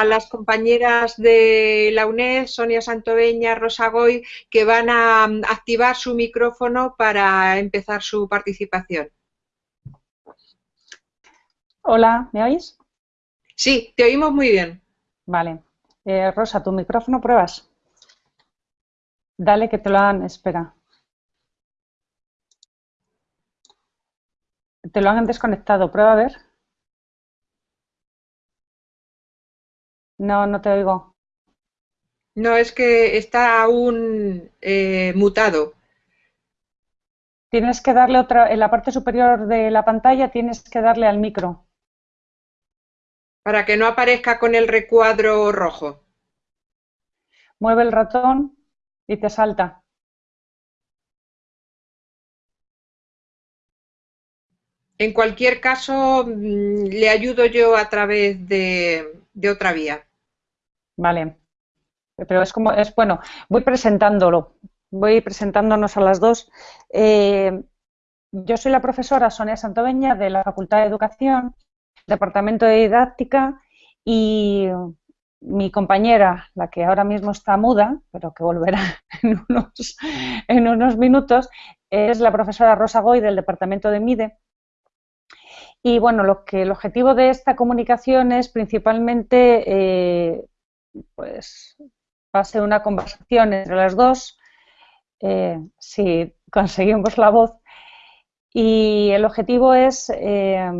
a las compañeras de la UNED, Sonia Santoveña, Rosa Goy, que van a activar su micrófono para empezar su participación. Hola, ¿me oís? Sí, te oímos muy bien. Vale. Eh, Rosa, ¿tu micrófono pruebas? Dale que te lo han... Espera. Te lo han desconectado. Prueba a ver. No, no te oigo. No, es que está aún eh, mutado. Tienes que darle otra, en la parte superior de la pantalla tienes que darle al micro. Para que no aparezca con el recuadro rojo. Mueve el ratón y te salta. En cualquier caso, mm, le ayudo yo a través de, otra vía. Vale. Pero es como, es bueno, voy presentándolo, voy presentándonos a las dos. Eh, yo soy la profesora Sonia Santoveña de la Facultad de Educación, Departamento de Didáctica y mi compañera, la que ahora mismo está muda, pero que volverá en unos, en unos minutos, es la profesora Rosa Goy del Departamento de MIDE y bueno, lo que el objetivo de esta comunicación es principalmente, eh, pues, ser una conversación entre las dos, eh, si conseguimos la voz, y el objetivo es, eh,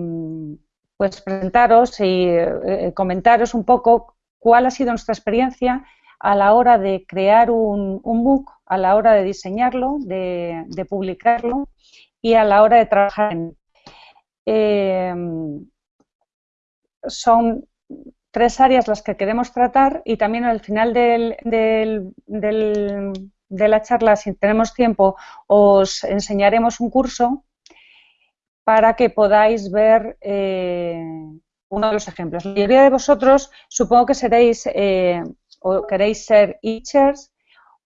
pues, presentaros y comentaros un poco cuál ha sido nuestra experiencia a la hora de crear un, un MOOC, a la hora de diseñarlo, de, de publicarlo y a la hora de trabajar en Em, son tres áreas las que queremos tratar y también al final del, de la charla, si tenemos tiempo, os enseñaremos un curso para que podáis ver eh, uno de los ejemplos. La mayoría de vosotros supongo que seréis eh, o queréis ser teachers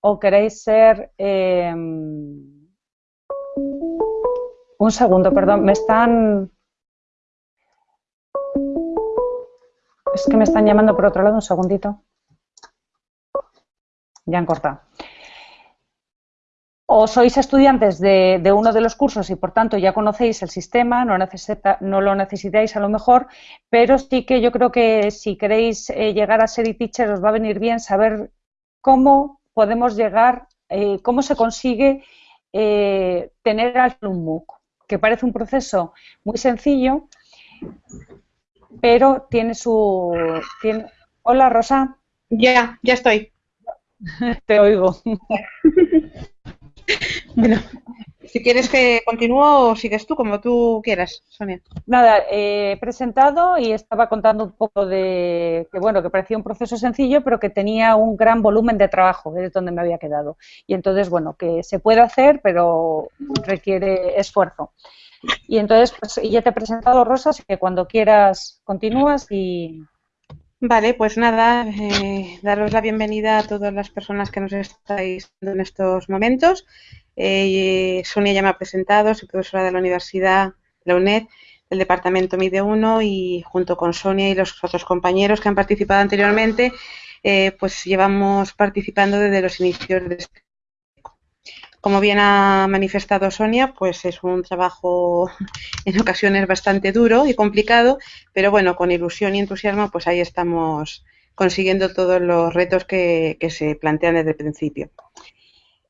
o queréis ser... Em, un segundo, perdón, me están... Es que me están llamando por otro lado, un segundito. Ya han cortado. O sois estudiantes de, uno de los cursos y por tanto ya conocéis el sistema, no, no, lo necesitáis a lo mejor, pero sí que yo creo que si queréis eh, llegar a ser teacher os va a venir bien saber cómo podemos llegar, eh, cómo se consigue eh, tener un MOOC que parece un proceso muy sencillo, pero tiene su... Tiene... Hola, Rosa. Ya, ya estoy. Te oigo. bueno, si quieres que continúe o sigues tú, como tú quieras, Sonia. Nada, he presentado y estaba contando un poco de que, bueno, que parecía un proceso sencillo, pero que tenía un gran volumen de trabajo, es donde me había quedado. Y entonces, bueno, que se puede hacer, pero requiere esfuerzo. Y entonces, pues ya te he presentado, Rosa, así que cuando quieras continúas y... Vale, pues nada, eh, daros la bienvenida a todas las personas que nos estáis en estos momentos. Eh, Sonia ya me ha presentado, soy profesora de la Universidad, la UNED, del Departamento MIDE 1 y junto con Sonia y los otros compañeros que han participado anteriormente, eh, pues llevamos participando desde los inicios de este como bien ha manifestado Sonia, pues es un trabajo en ocasiones bastante duro y complicado, pero bueno, con ilusión y entusiasmo, pues ahí estamos consiguiendo todos los retos que, se plantean desde el principio.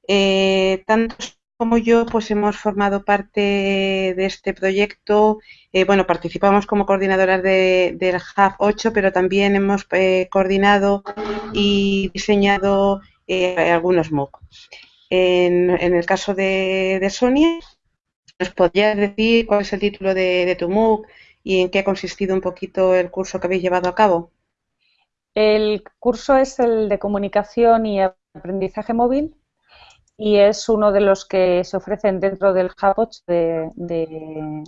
Eh, tanto como yo, pues hemos formado parte de este proyecto. Eh, bueno, participamos como coordinadoras del Hub 8, pero también hemos eh, coordinado y diseñado algunos MOOC. En, el caso de, Sonia, ¿nos podrías decir cuál es el título de, tu MOOC y en qué ha consistido un poquito el curso que habéis llevado a cabo? El curso es el de comunicación y aprendizaje móvil y es uno de los que se ofrecen dentro del Hubwatch de,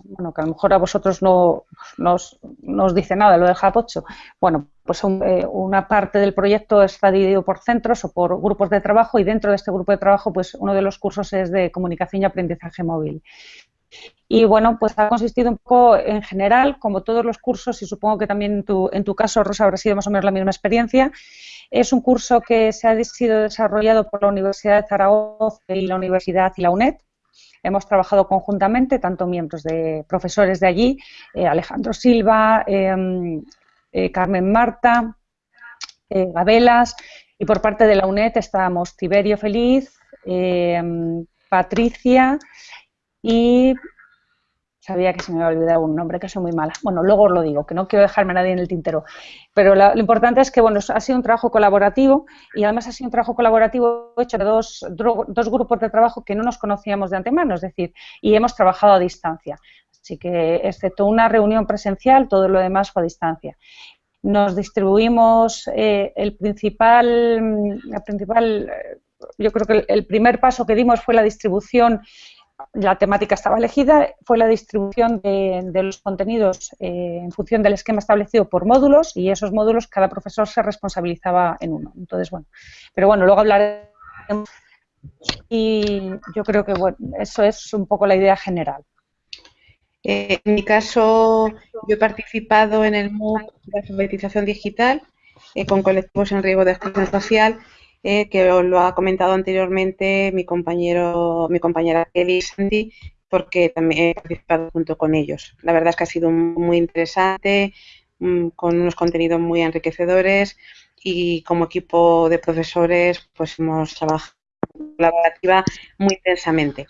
bueno, que a lo mejor a vosotros no os dice nada lo del Hubwatch. Bueno, pues eh, una parte del proyecto está dividido por centros o por grupos de trabajo y dentro de este grupo de trabajo, pues uno de los cursos es de comunicación y aprendizaje móvil. Y bueno, pues ha consistido un poco en general, como todos los cursos, y supongo que también en tu, en tu caso, Rosa, habrá sido más o menos la misma experiencia. Es un curso que se ha sido desarrollado por la Universidad de Zaragoza y la Universidad y la UNED. Hemos trabajado conjuntamente, tanto miembros de profesores de allí, eh, Alejandro Silva, em, eh, Carmen Marta, eh, Gabelas, y por parte de la UNED estábamos Tiberio Feliz, em, Patricia y sabía que se me había olvidado un nombre, que soy muy mala. Bueno, luego os lo digo, que no quiero dejarme a nadie en el tintero. Pero lo importante es que, bueno, ha sido un trabajo colaborativo y además ha sido un trabajo colaborativo hecho de dos, dos grupos de trabajo que no nos conocíamos de antemano, es decir, y hemos trabajado a distancia. Así que, excepto una reunión presencial, todo lo demás fue a distancia. Nos distribuimos eh, el principal, la principal, eh, yo creo que el primer paso que dimos fue la distribución la temática estaba elegida, fue la distribución de, los contenidos eh, en función del esquema establecido por módulos y esos módulos cada profesor se responsabilizaba en uno. Entonces, bueno, pero bueno, luego hablaremos y yo creo que bueno, eso es un poco la idea general. Eh, en mi caso, yo he participado en el MOOC de alfabetización digital eh, con colectivos en riesgo de exclusión social eh, que lo ha comentado anteriormente mi compañero, mi compañera Kelly Sandy, porque también he participado junto con ellos. La verdad es que ha sido muy interesante, mm, con unos contenidos muy enriquecedores y como equipo de profesores pues hemos trabajado colaborativa muy intensamente.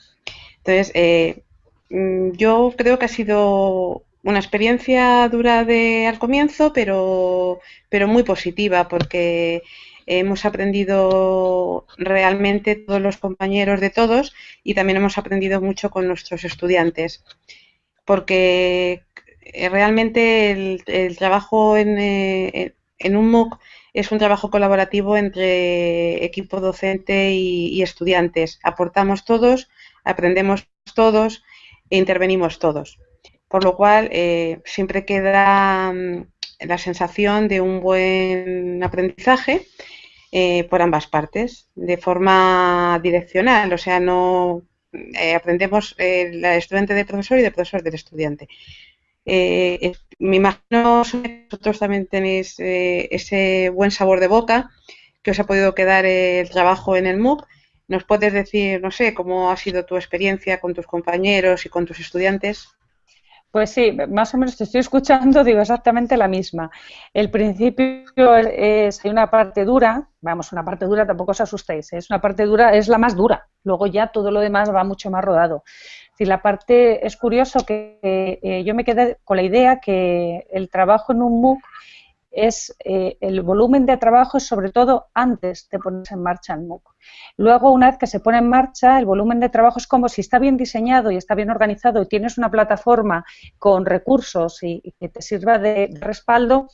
Entonces, eh, yo creo que ha sido una experiencia dura de al comienzo, pero, pero muy positiva porque hemos aprendido realmente todos los compañeros de todos y también hemos aprendido mucho con nuestros estudiantes, porque realmente el, trabajo eh, en, un MOOC es un trabajo colaborativo entre equipo docente y, estudiantes. Aportamos todos, aprendemos todos intervenimos todos. Por lo cual, eh, siempre queda mm, la sensación de un buen aprendizaje eh, por ambas partes, de forma direccional, o sea, no eh, aprendemos el estudiante del profesor y del profesor del estudiante. me imagino que vosotros también tenéis ese buen sabor de boca que os ha podido quedar el trabajo en el MOOC. ¿Nos puedes decir, no sé, cómo ha sido tu experiencia con tus compañeros y con tus estudiantes? Pues sí, más o menos te estoy escuchando, digo exactamente la misma. El principio es, hay una parte dura, vamos, una parte dura, tampoco os asustéis, ¿eh? es una parte dura, es la más dura, luego ya todo lo demás va mucho más rodado. Si la parte, es curioso que eh, yo me quedé con la idea que el trabajo en un MOOC es eh, el volumen de trabajo es sobre todo antes de ponerse en marcha el MOOC. Luego, una vez que se pone en marcha, el volumen de trabajo es como si está bien diseñado y está bien organizado y tienes una plataforma con recursos y, que te sirva de, respaldo,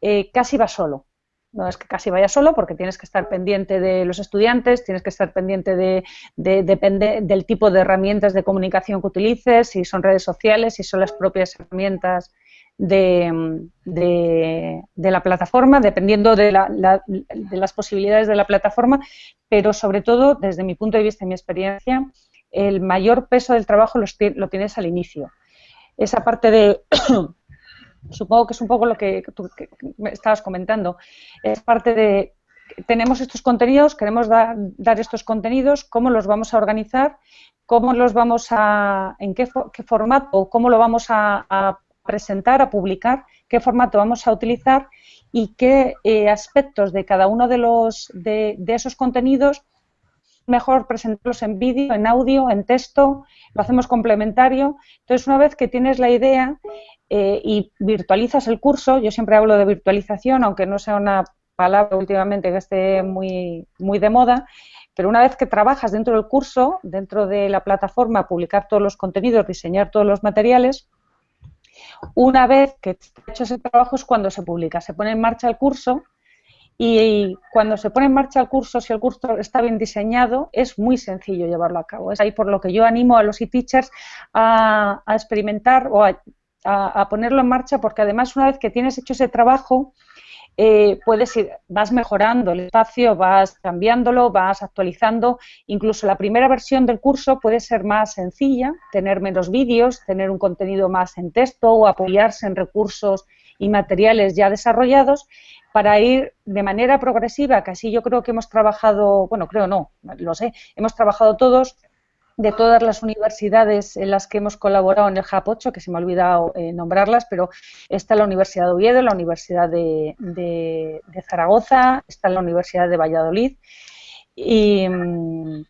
eh, casi va solo. No es que casi vaya solo porque tienes que estar pendiente de los estudiantes, tienes que estar pendiente de, depende del tipo de herramientas de comunicación que utilices, si son redes sociales, si son las propias herramientas de, la plataforma, dependiendo de, las posibilidades de la plataforma, pero sobre todo, desde mi punto de vista y mi experiencia, el mayor peso del trabajo lo, tienes al inicio. Esa parte de, supongo que es un poco lo que tú estabas comentando, es parte de, tenemos estos contenidos, queremos dar, estos contenidos, cómo los vamos a organizar, cómo los vamos a, en qué, formato, cómo lo vamos a presentar, a publicar, qué formato vamos a utilizar y qué eh, aspectos de cada uno de, los, de, esos contenidos mejor presentarlos en vídeo, en audio, en texto, lo hacemos complementario. Entonces, una vez que tienes la idea eh, y virtualizas el curso, yo siempre hablo de virtualización, aunque no sea una palabra últimamente que esté muy, muy de moda, pero una vez que trabajas dentro del curso, dentro de la plataforma, publicar todos los contenidos, diseñar todos los materiales, una vez que ha hecho ese trabajo es cuando se publica, se pone en marcha el curso y cuando se pone en marcha el curso, si el curso está bien diseñado, es muy sencillo llevarlo a cabo. Es ahí por lo que yo animo a los e-teachers a, experimentar o a, ponerlo en marcha, porque además una vez que tienes hecho ese trabajo, eh, puedes ir, vas mejorando el espacio, vas cambiándolo, vas actualizando. Incluso la primera versión del curso puede ser más sencilla, tener menos vídeos, tener un contenido más en texto o apoyarse en recursos y materiales ya desarrollados para ir de manera progresiva, que así yo creo que hemos trabajado, bueno, creo no, lo sé, hemos trabajado todos de todas las universidades en las que hemos colaborado en el JAP 8, que se me ha olvidado eh, nombrarlas, pero está la Universidad de Oviedo, la Universidad de, Zaragoza, está la Universidad de Valladolid. Y, mm,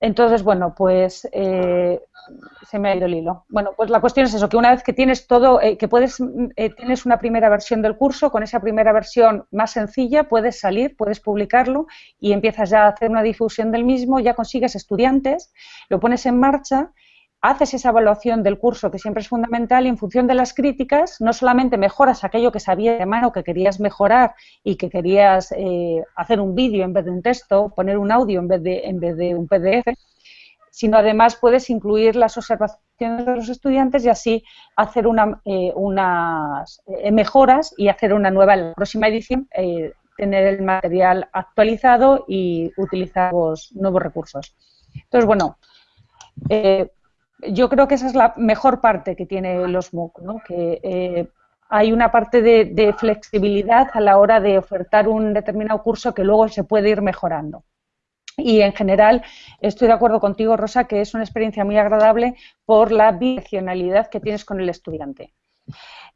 entonces, bueno, pues eh, se me ha ido el hilo. Bueno, pues la cuestión es eso, que una vez que tienes todo, eh, que puedes, eh, tienes una primera versión del curso, con esa primera versión más sencilla puedes salir, puedes publicarlo y empiezas ya a hacer una difusión del mismo, ya consigues estudiantes, lo pones en marcha, haces esa evaluación del curso que siempre es fundamental y en función de las críticas no solamente mejoras aquello que sabías de mano que querías mejorar y que querías eh, hacer un vídeo en vez de un texto, poner un audio en vez de, en vez de un PDF, sino además puedes incluir las observaciones de los estudiantes y así hacer eh, unas eh, mejoras y hacer una nueva en la próxima edición, eh, tener el material actualizado y utilizar nuevos recursos. Entonces, bueno, yo creo que esa es la mejor parte que tiene los MOOC, ¿no? que hay una parte de flexibilidad a la hora de ofertar un determinado curso que luego se puede ir mejorando. Y en general estoy de acuerdo contigo, Rosa, que es una experiencia muy agradable por la bidireccionalidad que tienes con el estudiante.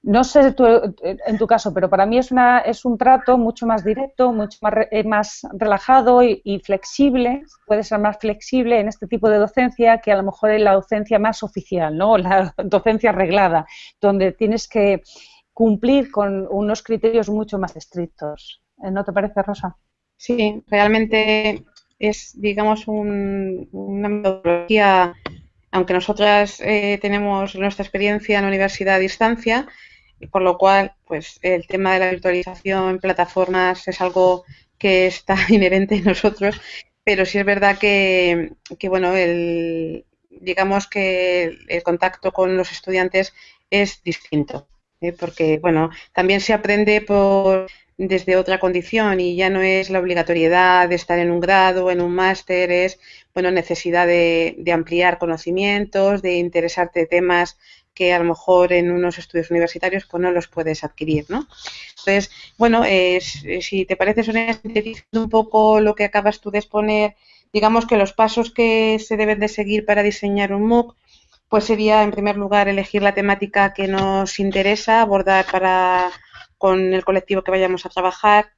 No sé en tu caso, pero para mí es, una, es un trato mucho más directo, mucho más, eh, más relajado y, flexible. Puede ser más flexible en este tipo de docencia que a lo mejor en la docencia más oficial, ¿no? La docencia arreglada, donde tienes que cumplir con unos criterios mucho más estrictos. ¿No te parece, Rosa? Sí, realmente es, digamos, una metodología, aunque nosotras eh, tenemos nuestra experiencia en la universidad a distancia, por lo cual, pues el tema de la virtualización en plataformas es algo que está inherente en nosotros, pero sí es verdad que, que bueno, el, digamos que el contacto con los estudiantes es distinto, ¿eh? porque, bueno, también se aprende por desde otra condición y ya no es la obligatoriedad de estar en un grado, en un máster, es bueno, necesidad de, ampliar conocimientos, de interesarte temas que a lo mejor en unos estudios universitarios pues no los puedes adquirir, ¿no? Entonces, bueno, si te parece, Sonia, un poco lo que acabas tú de exponer, digamos que los pasos que se deben de seguir para diseñar un MOOC, pues sería, en primer lugar, elegir la temática que nos interesa abordar para con el colectivo que vayamos a trabajar,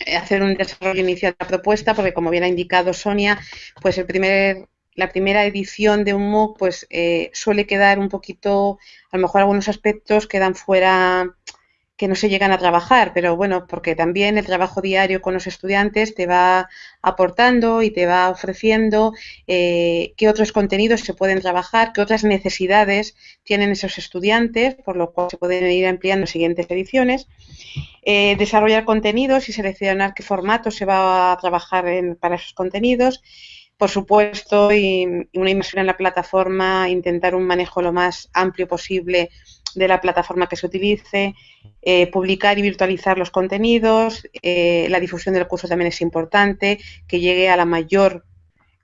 eh, hacer un desarrollo inicial de la propuesta, porque como bien ha indicado Sonia, pues el primer, la primera edición de un MOOC pues eh, suele quedar un poquito, a lo mejor algunos aspectos quedan fuera que no se llegan a trabajar, pero bueno, porque también el trabajo diario con los estudiantes te va aportando y te va ofreciendo eh, qué otros contenidos se pueden trabajar, qué otras necesidades tienen esos estudiantes, por lo cual se pueden ir ampliando en siguientes ediciones. Eh, desarrollar contenidos y seleccionar qué formato se va a trabajar para esos contenidos por supuesto, y, una inmersión en la plataforma, intentar un manejo lo más amplio posible de la plataforma que se utilice, eh, publicar y virtualizar los contenidos, eh, la difusión del curso también es importante, que llegue a la mayor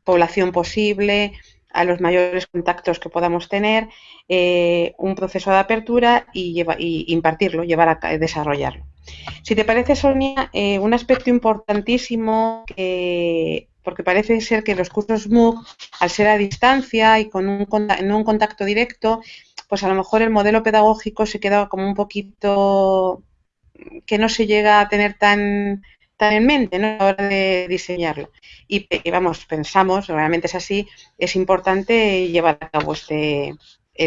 población posible, a los mayores contactos que podamos tener, eh, un proceso de apertura y, y, impartirlo, llevar a desarrollarlo. Si te parece, Sonia, un aspecto importantísimo que porque parece ser que los cursos MOOC, al ser a distancia y con un, no un contacto directo, pues a lo mejor el modelo pedagógico se queda como un poquito que no se llega a tener tan, tan en mente ¿no? a la hora de diseñarlo. Y, vamos, pensamos, realmente es así, es importante llevar a cabo este,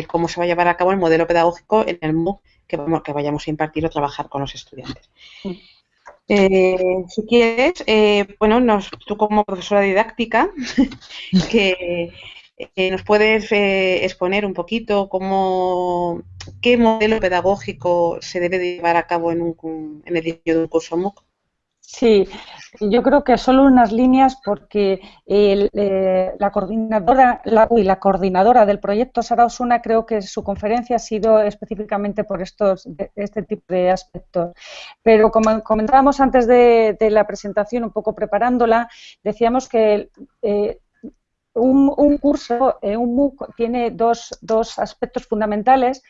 cómo se va a llevar a cabo el modelo pedagógico en el MOOC que, vamos, que vayamos a impartir o trabajar con los estudiantes. Eh, si quieres, eh, bueno, nos, tú como profesora didáctica, que eh, nos puedes exponer un poquito cómo, qué modelo pedagógico se debe llevar a cabo en, un, en el diseño de un curso MOOC. Sí, yo creo que solo unas líneas porque eh, la coordinadora la, la coordinadora del proyecto Sara Osuna creo que su conferencia ha sido específicamente por estos este tipo de aspectos. Pero como comentábamos antes de, la presentación, un poco preparándola, decíamos que eh, un, curso, eh, un MOOC, tiene dos, dos aspectos fundamentales.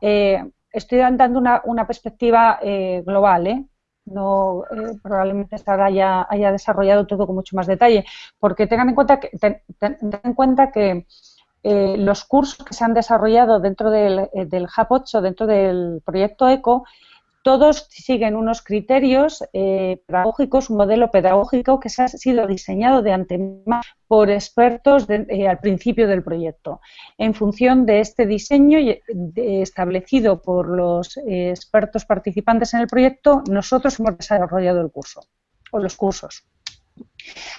estoy dando una, una perspectiva global, ¿eh? No eh, probablemente estará ya haya desarrollado todo con mucho más detalle, porque tengan en cuenta que, en cuenta que eh, los cursos que se han desarrollado dentro del, eh, del HAP 8, dentro del proyecto ECO, todos siguen unos criterios eh, pedagógicos, un modelo pedagógico que se ha sido diseñado de antemano por expertos eh, al principio del proyecto. En función de este diseño establecido por los eh, expertos participantes en el proyecto, nosotros hemos desarrollado el curso o los cursos.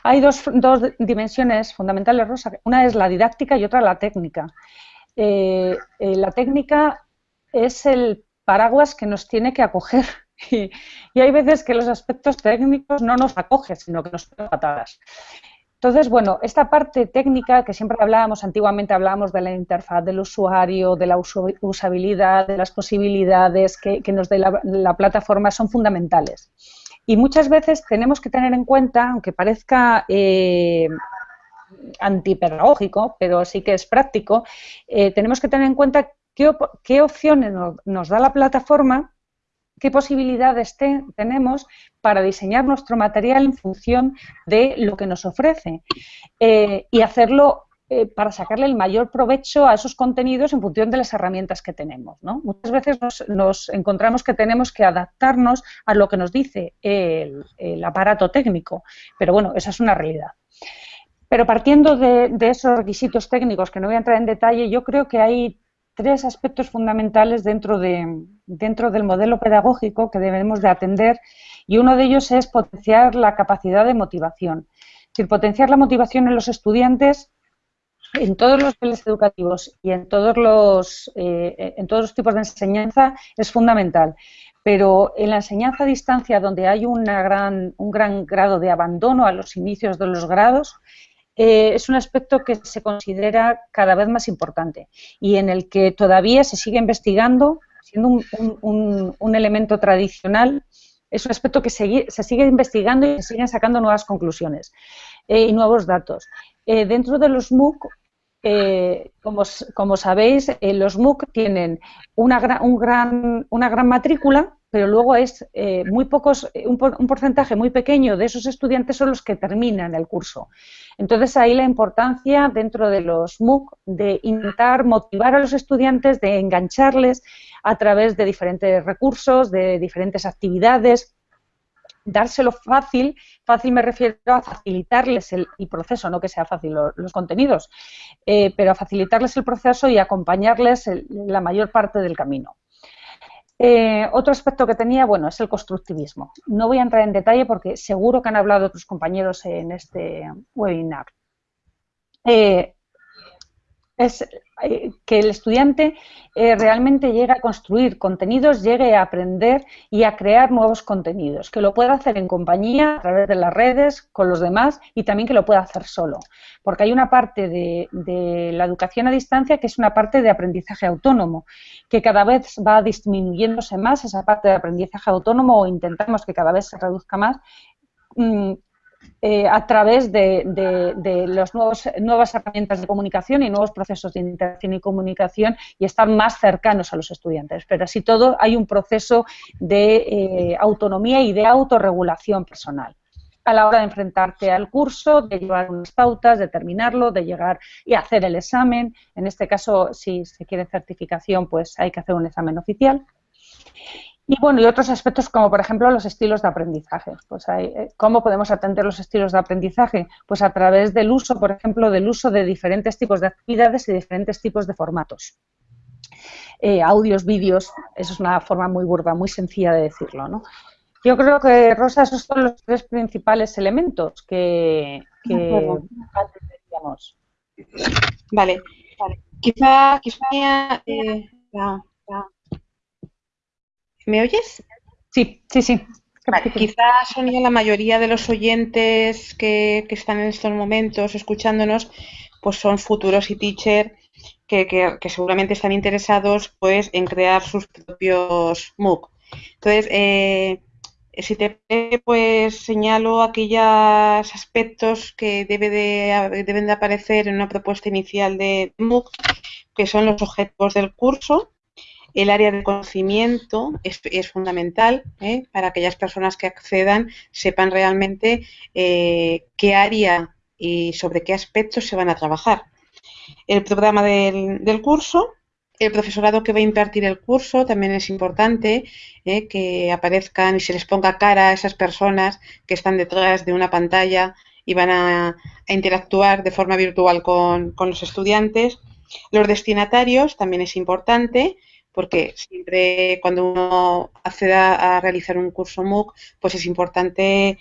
Hay dos, dos dimensiones fundamentales, Rosa. Una es la didáctica y otra la técnica. la técnica es el paraguas que nos tiene que acoger. Y, hay veces que los aspectos técnicos no nos acogen, sino que nos patadas. Entonces, bueno, esta parte técnica que siempre hablábamos, antiguamente hablábamos de la interfaz del usuario, de la usabilidad, de las posibilidades que, nos dé la, plataforma, son fundamentales. Y muchas veces tenemos que tener en cuenta, aunque parezca eh, antipedagógico, pero sí que es práctico, eh, tenemos que tener en cuenta qué, opciones nos, da la plataforma, qué posibilidades tenemos para diseñar nuestro material en función de lo que nos ofrece eh, y hacerlo eh, para sacarle el mayor provecho a esos contenidos en función de las herramientas que tenemos. Muchas veces nos, encontramos que tenemos que adaptarnos a lo que nos dice el, aparato técnico, pero bueno, esa es una realidad. Pero partiendo de, de, esos requisitos técnicos, que no voy a entrar en detalle, yo creo que hay tres aspectos fundamentales dentro, de, dentro del modelo pedagógico que debemos de atender y uno de ellos es potenciar la capacidad de motivación. Es decir, potenciar la motivación en los estudiantes en todos los niveles educativos y en todos los, eh, en todos los tipos de enseñanza es fundamental. Pero en la enseñanza a distancia, donde hay una gran, un gran grado de abandono a los inicios de los grados, eh, es un aspecto que se considera cada vez más importante y en el que todavía se sigue investigando, siendo un, elemento tradicional, es un aspecto que se, sigue investigando y se siguen sacando nuevas conclusiones eh, y nuevos datos. Eh, dentro de los MOOC, como, como, sabéis, los MOOC tienen una un gran, una gran matrícula pero luego es eh, muy pocos, eh, un, porcentaje muy pequeño de esos estudiantes son los que terminan el curso. Entonces ahí la importancia dentro de los MOOC de intentar motivar a los estudiantes, de engancharles a través de diferentes recursos, de diferentes actividades, dárselo fácil, fácil me refiero a facilitarles el, proceso, no que sea fácil los, contenidos, eh, pero a facilitarles el proceso y acompañarles la mayor parte del camino. Eh, otro aspecto que tenía, bueno, es el constructivismo. No voy a entrar en detalle porque seguro que han hablado otros compañeros en este webinar. Eh, es eh, que el estudiante eh, realmente llegue a construir contenidos, llegue a aprender y a crear nuevos contenidos, que lo pueda hacer en compañía, a través de las redes, con los demás y también que lo pueda hacer solo. Porque hay una parte de, la educación a distancia que es una parte de aprendizaje autónomo, que cada vez va disminuyéndose más esa parte de aprendizaje autónomo o intentamos que cada vez se reduzca más mm, eh, a través de, las nuevas herramientas de comunicación y nuevos procesos de interacción y comunicación y estar más cercanos a los estudiantes. Pero así todo hay un proceso de eh, autonomía y de autorregulación personal a la hora de enfrentarte al curso, de llevar unas pautas, de terminarlo, de llegar y hacer el examen. En este caso, si se quiere certificación, pues hay que hacer un examen oficial. Y bueno, y otros aspectos como por ejemplo los estilos de aprendizaje. Pues eh, ¿Cómo podemos atender los estilos de aprendizaje? Pues a través del uso, por ejemplo, del uso de diferentes tipos de actividades y diferentes tipos de formatos. Eh, audios, vídeos, eso es una forma muy burda, muy sencilla de decirlo, ¿no? Yo creo que, Rosa, esos son los tres principales elementos que, que Vale. vale. Quizá, quizá eh, ¿Me oyes? Sí, sí, sí. quizás, Sonia, la mayoría de los oyentes que, están en estos momentos escuchándonos, pues son futuros y teacher que, que, seguramente están interesados pues en crear sus propios MOOC. Entonces, eh, si te pues señalo aquellos aspectos que debe de, deben de aparecer en una propuesta inicial de MOOC, que son los objetivos del curso, el área de conocimiento es, fundamental ¿eh? para aquellas personas que accedan sepan realmente eh, qué área y sobre qué aspectos se van a trabajar. El programa del, curso, el profesorado que va a impartir el curso también es importante ¿eh? que aparezcan y se les ponga cara a esas personas que están detrás de una pantalla y van a, interactuar de forma virtual con los estudiantes. Los destinatarios también es importante porque siempre cuando uno acceda a realizar un curso MOOC, pues es importante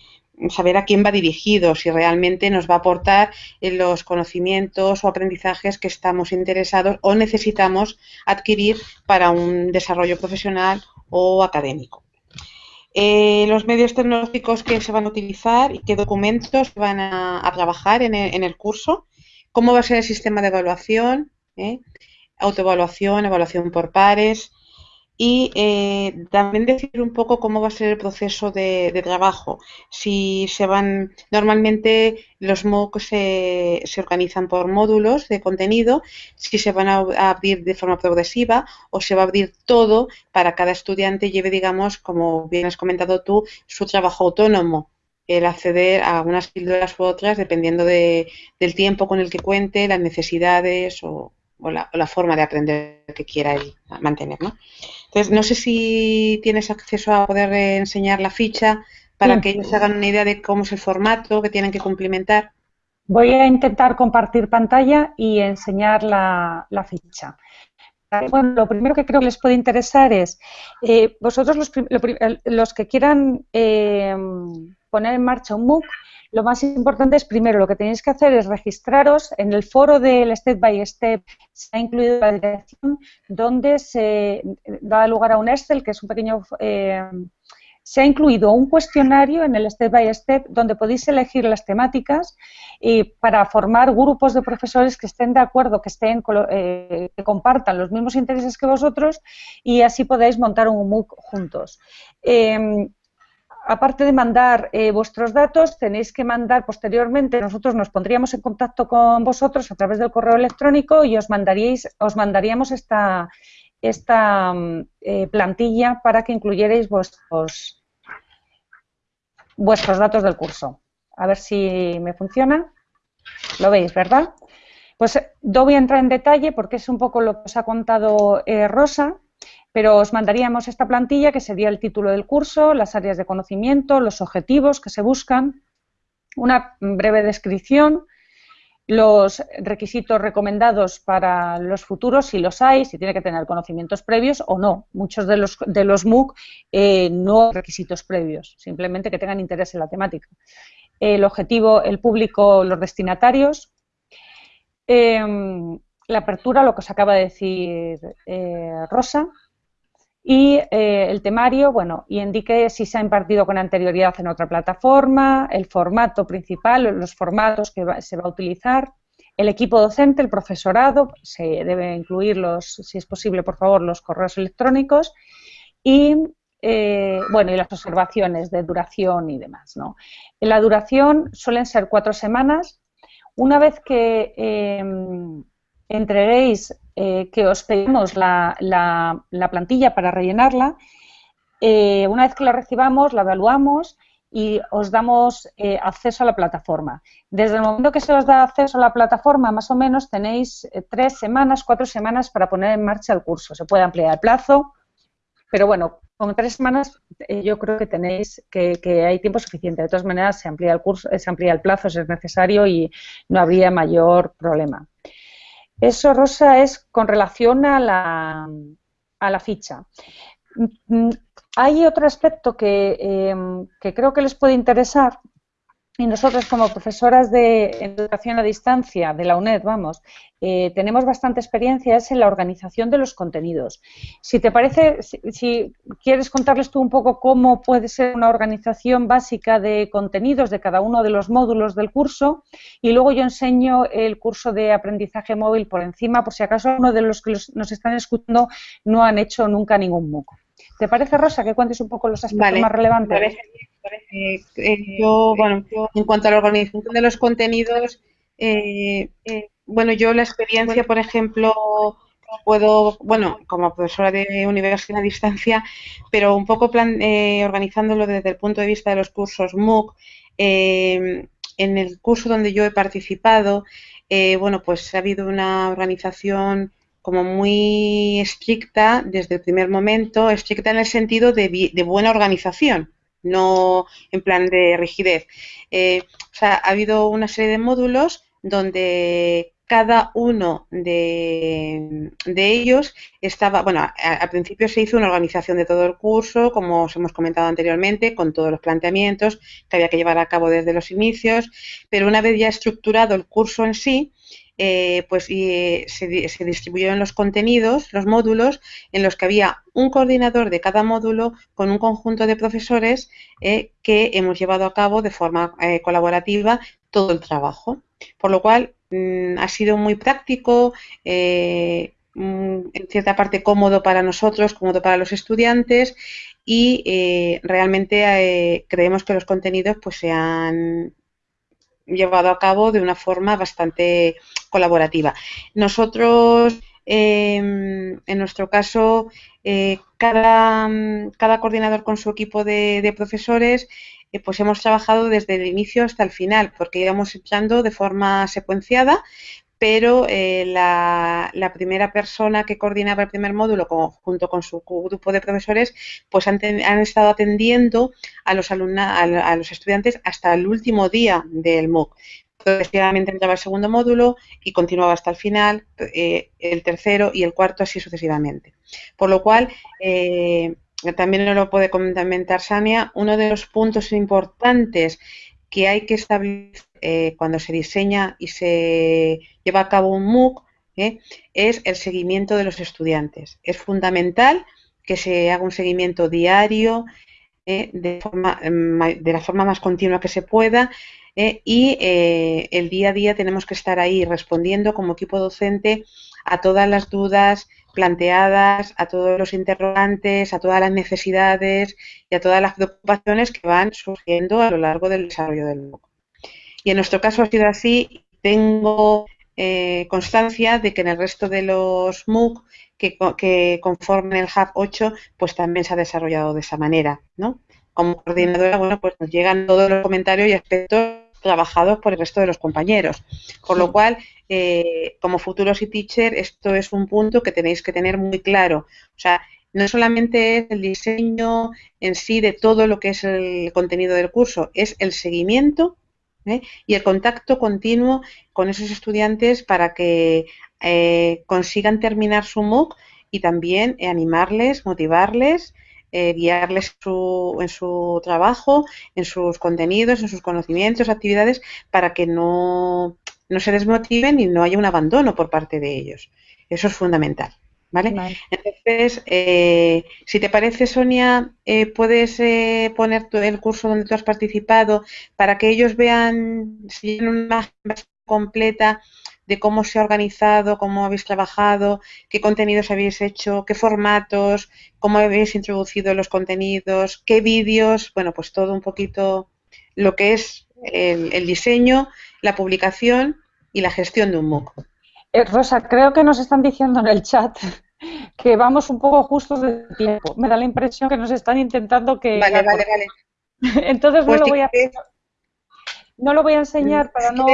saber a quién va dirigido, si realmente nos va a aportar los conocimientos o aprendizajes que estamos interesados o necesitamos adquirir para un desarrollo profesional o académico. Eh, los medios tecnológicos que se van a utilizar y qué documentos van a, trabajar en el, curso, cómo va a ser el sistema de evaluación, ¿eh? Autoevaluación, evaluación por pares y eh, también decir un poco cómo va a ser el proceso de, trabajo. Si se van, normalmente los MOOC se, se, organizan por módulos de contenido, si se van a abrir de forma progresiva o se va a abrir todo para cada estudiante lleve, digamos, como bien has comentado tú, su trabajo autónomo el acceder a unas píldoras u otras dependiendo de, del tiempo con el que cuente, las necesidades o, o la, forma de aprender que quiera mantener. ¿no? Entonces, no sé si tienes acceso a poder enseñar la ficha para que ellos hagan una idea de cómo es el formato que tienen que cumplimentar. Voy a intentar compartir pantalla y enseñar la, ficha. Bueno, lo primero que creo que les puede interesar es, eh, vosotros los, que quieran eh, poner en marcha un MOOC, lo más importante es, primero, lo que tenéis que hacer es registraros en el foro del Step by Step. Se ha incluido la dirección donde se da lugar a un Excel, que es un pequeño... Eh, se ha incluido un cuestionario en el Step by Step donde podéis elegir las temáticas y para formar grupos de profesores que estén de acuerdo, que estén eh, que compartan los mismos intereses que vosotros y así podéis montar un MOOC juntos. Eh, aparte de mandar eh, vuestros datos, tenéis que mandar posteriormente, nosotros nos pondríamos en contacto con vosotros a través del correo electrónico y os, mandaríais, os mandaríamos esta, esta mm, eh, plantilla para que incluyerais vuestros, vuestros datos del curso. A ver si me funciona. Lo veis, ¿verdad? Pues no voy a entrar en detalle porque es un poco lo que os ha contado eh, Rosa, pero os mandaríamos esta plantilla que sería el título del curso, las áreas de conocimiento, los objetivos que se buscan, una breve descripción, los requisitos recomendados para los futuros, si los hay, si tiene que tener conocimientos previos o no. Muchos de los, de los MOOC eh, no requisitos previos, simplemente que tengan interés en la temática. El objetivo, el público, los destinatarios. Em, la apertura, lo que os acaba de decir eh, Rosa, y eh, el temario, bueno, y indique si se ha impartido con anterioridad en otra plataforma, el formato principal, los formatos que se va a utilizar, el equipo docente, el profesorado, se debe incluir los, si es posible, por favor, los correos electrónicos y eh, bueno, y las observaciones de duración y demás, ¿no? La duración suelen ser cuatro semanas. Una vez que em, entreguéis eh, que os pedimos la, plantilla para rellenarla. Eh, una vez que la recibamos, la evaluamos y os damos eh, acceso a la plataforma. Desde el momento que se os da acceso a la plataforma, más o menos tenéis tres semanas, cuatro semanas para poner en marcha el curso. Se puede ampliar el plazo, pero bueno, con tres semanas yo creo que tenéis que, que, hay tiempo suficiente. De todas maneras, se amplía el curso, se amplía el plazo si es necesario y no habría mayor problema. Eso, Rosa, es con relación a la, a la ficha. Mm, hay otro aspecto que, em, que, creo que les puede interesar Y nosotros como profesoras de educación a distancia de la UNED, vamos, eh, tenemos bastante experiencia en la organización de los contenidos. Si te parece, si, quieres contarles tú un poco cómo puede ser una organización básica de contenidos de cada uno de los módulos del curso y luego yo enseño el curso de aprendizaje móvil por encima, por si acaso uno de los que nos están escuchando no han hecho nunca ningún MOOC. ¿Te parece, Rosa, que cuentes un poco los aspectos más relevantes? Eh, yo, bueno, en cuanto a la organización de los contenidos, eh, eh, bueno, yo la experiencia, por ejemplo, puedo, bueno, como profesora de universidad a distancia, pero un poco plan, organizándolo desde el punto de vista de los cursos MOOC, en el curso donde yo he participado, bueno, pues ha habido una organización como muy estricta desde el primer momento, estricta en el sentido de, de buena organización no en plan de rigidez. Eh, o sea, ha habido una serie de módulos donde cada uno de, ellos estaba, bueno, al principio se hizo una organización de todo el curso, como os hemos comentado anteriormente, con todos los planteamientos que había que llevar a cabo desde los inicios, pero una vez ya estructurado el curso en sí, eh, pues se, se, distribuyeron los contenidos, los módulos, en los que había un coordinador de cada módulo con un conjunto de profesores eh, que hemos llevado a cabo de forma eh, colaborativa todo el trabajo. Por lo cual mm, ha sido muy práctico, mm, en cierta parte cómodo para nosotros, cómodo para los estudiantes y realmente creemos que los contenidos pues se han llevado a cabo de una forma bastante colaborativa. Nosotros, em, en nuestro caso, eh, cada, cada, coordinador con su equipo de, profesores, eh, pues hemos trabajado desde el inicio hasta el final, porque íbamos echando de forma secuenciada, pero eh, la, primera persona que coordinaba el primer módulo junto con su grupo de profesores, pues han, estado atendiendo a los, estudiantes hasta el último día del MOOC. Progresivamente entraba el segundo módulo y continuaba hasta el final, eh, el tercero y el cuarto así sucesivamente. Por lo cual, eh, también lo puede comentar Sania, uno de los puntos importantes que hay que establecer eh, cuando se diseña y se lleva a cabo un MOOC ¿eh? es el seguimiento de los estudiantes. Es fundamental que se haga un seguimiento diario ¿eh? forma, de, la forma más continua que se pueda y el día a día tenemos que estar ahí respondiendo como equipo docente a todas las dudas planteadas, a todos los interrogantes, a todas las necesidades y a todas las preocupaciones que van surgiendo a lo largo del desarrollo del MOOC. Y en nuestro caso ha sido así. Tengo eh, constancia de que en el resto de los MOOC que, que, conforman el Hub 8, pues también se ha desarrollado de esa manera, ¿no? Como coordinadora, bueno, pues nos llegan todos los comentarios y aspectos trabajados por el resto de los compañeros. Por lo cual, eh, como futuros y teacher, esto es un punto que tenéis que tener muy claro. O sea, no solamente es el diseño en sí de todo lo que es el contenido del curso, es el seguimiento ¿eh? y el contacto continuo con esos estudiantes para que eh, consigan terminar su MOOC y también animarles, motivarles, eh, guiarles en su trabajo, en sus contenidos, en sus conocimientos, actividades, para que no, no se desmotiven y no haya un abandono por parte de ellos. Eso es fundamental. ¿Vale? Entonces, eh, si te parece, Sonia, eh, puedes eh, poner el curso donde tú has participado para que ellos vean si una imagen completa de cómo se ha organizado, cómo habéis trabajado, qué contenidos habéis hecho, qué formatos, cómo habéis introducido los contenidos, qué vídeos, bueno, pues todo un poquito lo que es el, diseño, la publicación y la gestión de un MOOC. Eh, Rosa, creo que nos están diciendo en el chat que vamos un poco justos de tiempo. Me da la impresión que nos están intentando que... Vale, vale, vale. Entonces no, pues lo voy a, no lo voy a enseñar para no...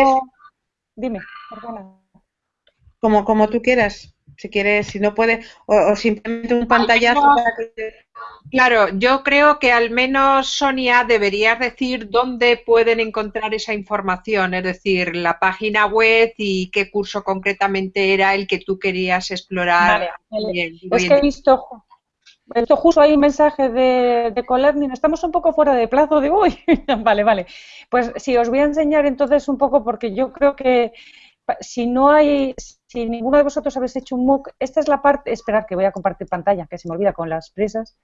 Dime, perdona. Como, como tú quieras si quieres, si no puede, o, simplemente un pantallazo para que... Claro, yo creo que al menos, Sonia, deberías decir dónde pueden encontrar esa información, es decir, la página web y qué curso concretamente era el que tú querías explorar. Vale, Es que he visto, esto justo hay un mensaje de, de Colearning, estamos un poco fuera de plazo de hoy. vale, vale. Pues sí, os voy a enseñar entonces un poco porque yo creo que si no hay, si ninguno de vosotros habéis hecho un MOOC, esta es la parte, esperar que voy a compartir pantalla, que se me olvida con las prisas.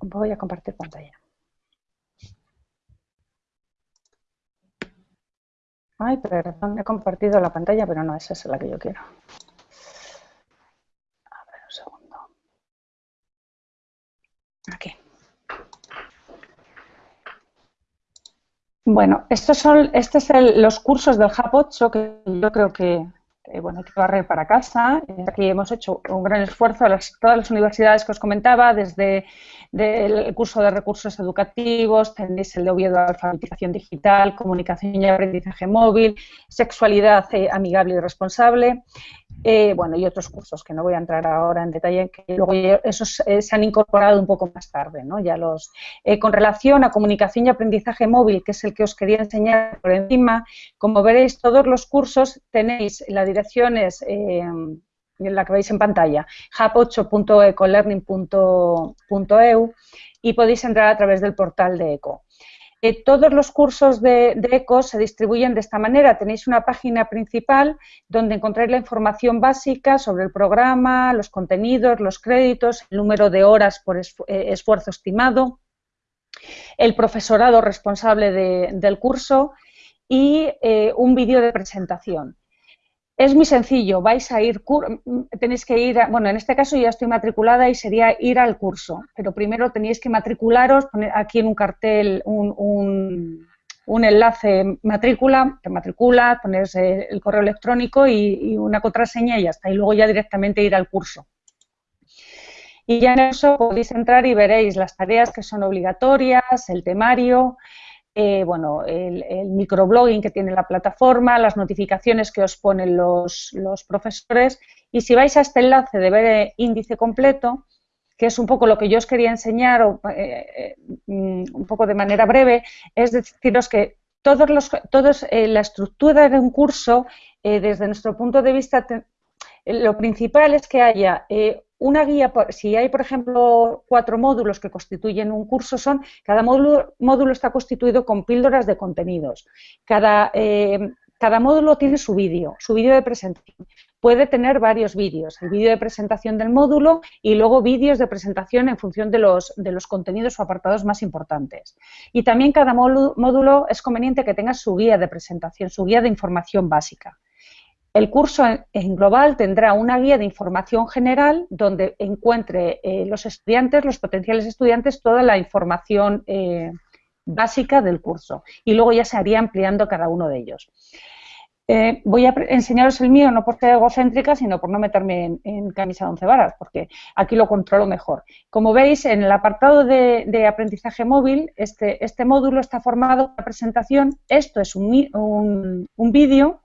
Voy a compartir pantalla. Ay, perdón, he compartido la pantalla, pero no, esa es la que yo quiero. A ver, un segundo. Aquí. Bueno, estos son estos son los cursos del Hub 8 que yo creo que, bueno, hay que barrer para casa. Aquí hemos hecho un gran esfuerzo, las, todas las universidades que os comentaba, desde el curso de recursos educativos, tenéis el de Oviedo alfabetización digital, comunicación y aprendizaje móvil, sexualidad eh, amigable y responsable, eh, bueno, y otros cursos que no voy a entrar ahora en detalle, que luego esos eh, se han incorporado un poco más tarde, ¿no? Ya los, con relación a comunicación y aprendizaje móvil, que es el que os quería enseñar por encima, como veréis, todos los cursos tenéis, la dirección es la que veis en pantalla, hub8.ecolearning.eu y podéis entrar a través del portal de ECO. Eh, todos los cursos de, ECO se distribuyen de esta manera. Tenéis una página principal donde encontráis la información básica sobre el programa, los contenidos, los créditos, el número de horas por eh, esfuerzo estimado, el profesorado responsable del curso y eh, un vídeo de presentación. Es muy sencillo, vais a ir, tenéis que ir, bueno, en este caso ya estoy matriculada y sería ir al curso, pero primero tenéis que matricularos, poner aquí en un cartel un, enlace matrícula, te matriculas, pones el correo electrónico y, una contraseña y ya está, y luego ya directamente ir al curso. Y ya en eso podéis entrar y veréis las tareas que son obligatorias, el temario, eh, bueno, el, microblogging que tiene la plataforma, las notificaciones que os ponen los, profesores. Y si vais a este enlace de ver el índice completo, que es un poco lo que yo os quería enseñar eh, eh, mm, un poco de manera breve, es deciros que todos los, todos, la estructura de un curso, desde nuestro punto de vista, lo principal es que haya una guía, si hay, por ejemplo, cuatro módulos que constituyen un curso, son cada módulo, módulo está constituido con píldoras de contenidos. Cada, eh, cada módulo tiene su vídeo, su vídeo de presentación. Puede tener varios vídeos, el vídeo de presentación del módulo y luego vídeos de presentación en función de los, de los contenidos o apartados más importantes. Y también cada módulo es conveniente que tenga su guía de presentación, su guía de información básica. El curso en global tendrá una guía de información general donde encuentre eh, los estudiantes, los potenciales estudiantes, toda la información eh, básica del curso y luego ya se haría ampliando cada uno de ellos. Eh, voy a enseñaros el mío no por ser egocéntrica, sino por no meterme en, camisa de once varas, porque aquí lo controlo mejor. Como veis, en el apartado de, aprendizaje móvil, este, este, módulo está formado por la presentación. Esto es un vídeo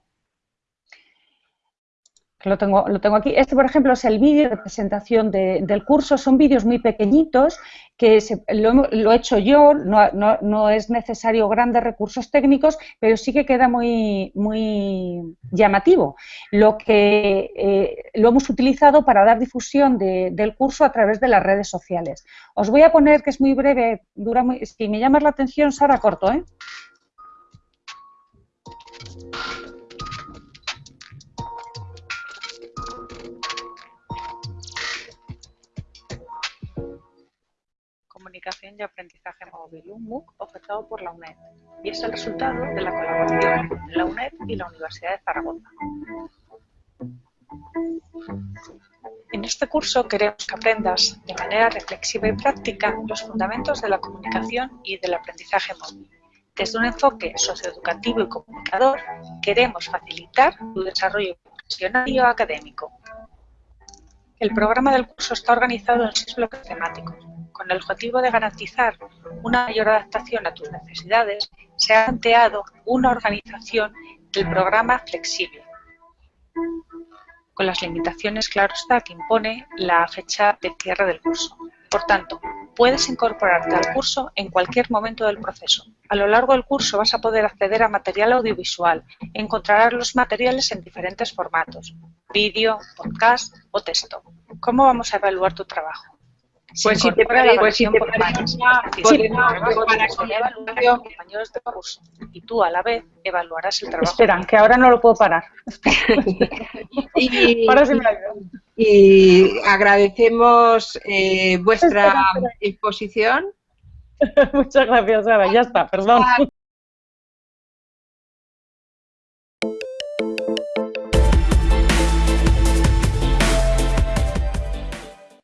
lo tengo, lo tengo aquí. Este, por ejemplo, es el vídeo de presentación del curso. Son vídeos muy pequeñitos que lo, he hecho yo, no, es necesario grandes recursos técnicos, pero sí que queda muy, muy llamativo. Lo que eh, lo hemos utilizado para dar difusión del curso a través de las redes sociales. Os voy a poner, que es muy breve, dura muy, si me llamas la atención, Sara, corto, ¿eh? Y Aprendizaje Móvil, un MOOC ofertado por la UNED, y es el resultado de la colaboración de la UNED y la Universidad de Zaragoza. En este curso queremos que aprendas de manera reflexiva y práctica los fundamentos de la comunicación y del aprendizaje móvil. Desde un enfoque socioeducativo y comunicador, queremos facilitar tu desarrollo profesional y académico. El programa del curso está organizado en seis bloques temáticos, con el objetivo de garantizar una mayor adaptación a tus necesidades, se ha planteado una organización del programa flexible, con las limitaciones, claro está, que impone la fecha de cierre del curso. Por tanto, puedes incorporarte al curso en cualquier momento del proceso. A lo largo del curso vas a poder acceder a material audiovisual. Encontrarás los materiales en diferentes formatos, vídeo, podcast o texto. ¿cómo vamos a evaluar tu trabajo? Pues si te parece, pues si te parece, podemos evaluar a compañeros de curso y tú a la vez evaluarás el trabajo. Espera, que ahora no lo puedo parar. y, y, agradecemos eh, vuestra exposición. Muchas gracias, Sara. Ya está, perdón.